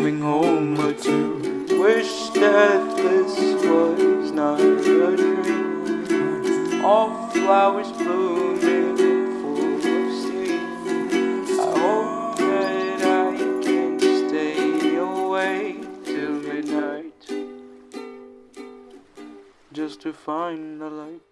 coming home or two. Wish that this was not a dream. All flowers blooming full of steam. I hope that I can stay away till midnight just to find the light.